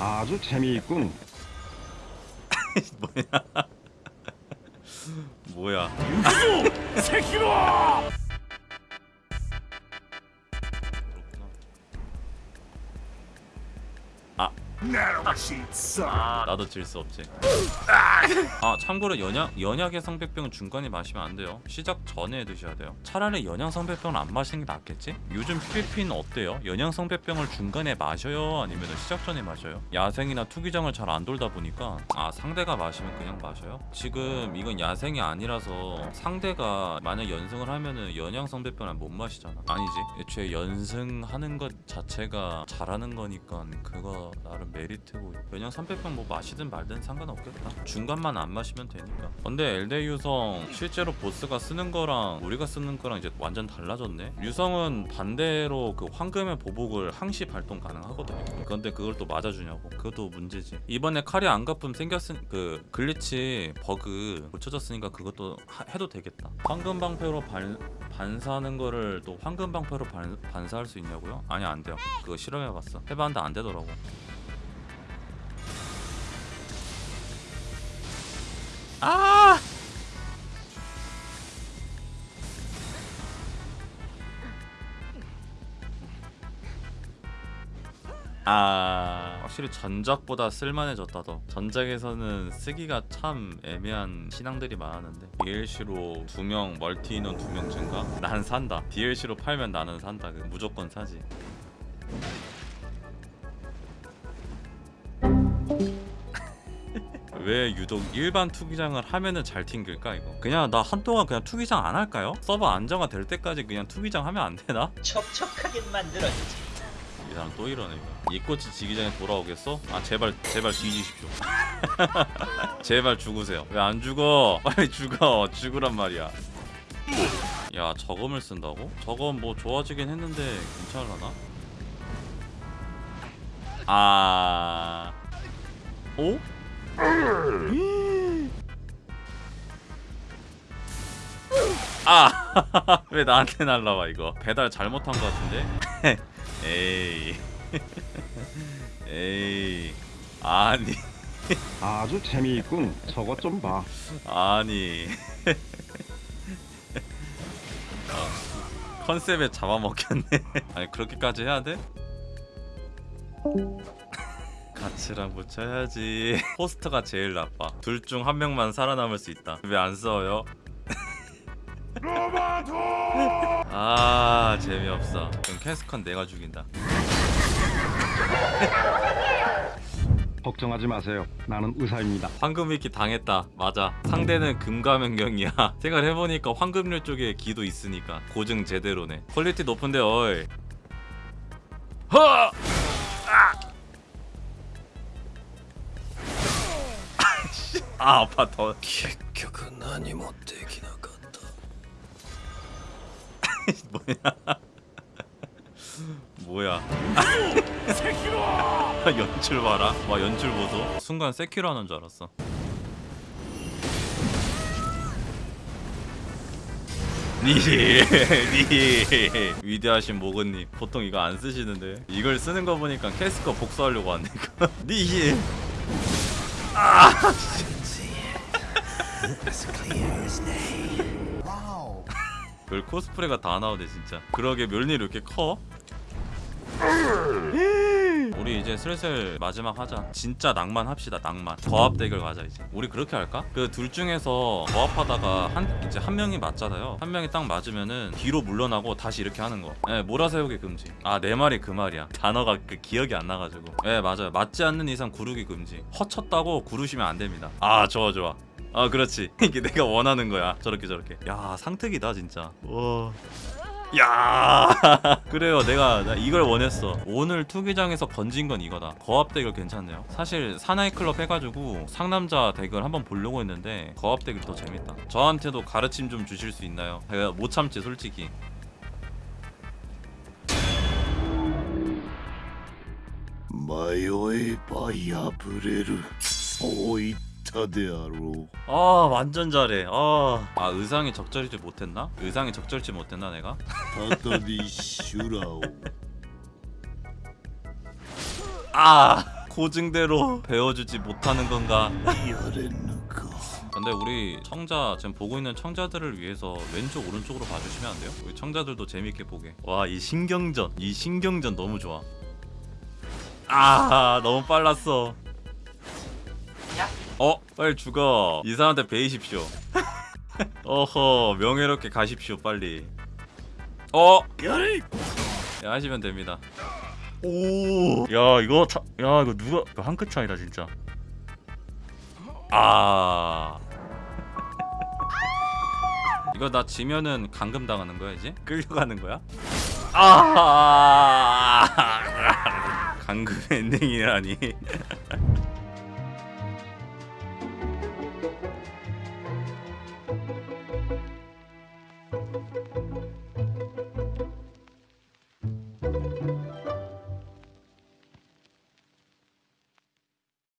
아주 재미있군. 뭐야 새끼로! 나도 질 수 없지 아 참고로 연약, 연약의 성백병은 중간에 마시면 안 돼요 시작 전에 드셔야 돼요 차라리 연양 성백병을 안 마시는 게 낫겠지? 요즘 PVP는 어때요? 연양 성백병을 중간에 마셔요? 아니면 시작 전에 마셔요? 야생이나 투기장을 잘 안 돌다 보니까 아 상대가 마시면 그냥 마셔요? 지금 이건 야생이 아니라서 상대가 만약 연승을 하면은 연양 성백병을 못 마시잖아 아니지 애초에 연승하는 것 자체가 잘하는 거니까 그거 나름 메리트고 연양 300병 뭐 마시든 말든 상관없겠다. 중간만 안 마시면 되니까. 근데 엘데 유성 실제로 보스가 쓰는 거랑 우리가 쓰는 거랑 이제 완전 달라졌네. 유성은 반대로 그 황금의 보복을 항시 발동 가능하거든요. 그런데 그걸 또 맞아주냐고. 그것도 문제지. 이번에 칼이 안 갚음 생겼은 그 글리치 버그 고쳐졌으니까 그것도 하- 해도 되겠다. 황금 방패로 반, 반사하는 거를 또 황금 방패로 반, 반사할 수 있냐고요? 아니 안 돼요. 그거 실험해봤어. 해봤는데 안 되더라고 아 확실히 전작보다 쓸만해졌다 더 전작에서는 쓰기가 참 애매한 신앙들이 많았는데 DLC로 두 명 멀티 인원 두 명 증가? 난 산다 DLC로 팔면 나는 산다 그 무조건 사지 왜 유독 일반 투기장을 하면은 잘 튕길까 이거 그냥 나 한동안 그냥 투기장 안 할까요? 서버 안정화 될 때까지 그냥 투기장 하면 안 되나? 촉촉하게 만들어주지. 이 사람 또 이러네 이거 이 꽃이 지기 전에 돌아오겠어? 아 제발 제발 뒤지십시오 제발 죽으세요 왜 안 죽어 빨리 죽어 죽으란 말이야 야 저검을 쓴다고? 저검 뭐 좋아지긴 했는데 괜찮을라나? 아... 오? 아! 왜 나한테 날라와 이거 배달 잘못한 것 같은데? 에이 에이 아니 아주 재미있군. 저것 좀 봐. 아니 어, 컨셉에 잡아먹혔네 아니 그렇게까지 해야 돼? 가치랑 붙여야지 호스트가 제일 나빠 둘 중 한 명만 살아남을 수 있다 왜안 싸워요? 로마도! 아 재미없어 그럼 캐스컨 내가 죽인다 걱정하지 마세요. 나는 의사입니다. 황금 위키 당했다 맞아 상대는 금가면경이야 생각해보니까 황금률 쪽에 기도 있으니까 고증 제대로네 퀄리티 높은데 어이 허! 아! 아 아파 더 結局何もできな 뭐야? 뭐야? 연출 봐라. 와 연출 보소. 순간 세키로 하는 줄 알았어. 니히 니히 위대하신 모건님 보통 이거 안 쓰시는데. 이걸 쓰는 거 보니까 캐스커 복수하려고 하니까 니히 아 별 코스프레가 다 나오네 진짜. 그러게 멸니 이렇게 커? 우리 이제 슬슬 마지막 하자. 진짜 낭만 합시다 낭만. 거합 대결 가자 이제. 우리 그렇게 할까? 그 둘 중에서 거합하다가 한 이제 한 명이 맞잖아요. 한 명이 딱 맞으면은 뒤로 물러나고 다시 이렇게 하는 거. 예, 몰아세우기 금지. 아 내 말이 그 말이야. 단어가 그 기억이 안 나가지고. 예 맞아요. 맞지 않는 이상 구르기 금지. 허쳤다고 구르시면 안 됩니다. 아 좋아 좋아 아 그렇지. 이게 내가 원하는 거야. 저렇게 저렇게. 야 상특이다 진짜. 와. 야! 그래요. 내가 이걸 원했어. 오늘 투기장에서 건진 건 이거다. 거압 대결 괜찮네요. 사실 사나이클럽 해가지고 상남자 덱을 한번 보려고 했는데 거압 대결 더 재밌다. 저한테도 가르침 좀 주실 수 있나요? 제가 못 참지 솔직히. 마요에 바야브레르. 오이 스타데아로. 아 완전 잘해. 아, 아 의상이 적절히지 못했나? 의상이 적절치 못했나 내가? 바다디 슈라오. 아 고증대로 배워주지 못하는 건가? 근데 우리 청자 지금 보고 있는 청자들을 위해서 왼쪽 오른쪽으로 봐주시면 안 돼요? 우리 청자들도 재밌게 보게. 와 이 신경전. 이 신경전 너무 좋아. 아 너무 빨랐어. 어 빨리 죽어 이 사람한테 베이십시오 어허 명예롭게 가십시오 빨리 어 예, 하시면 됩니다. 오, 야 이거 차, 야 이거 누가 이거 한 끗 차이다 진짜. 아, 이거 나 지면은 감금 당하는 거야 이제? 끌려가는 거야? 아, 감금 엔딩이라니.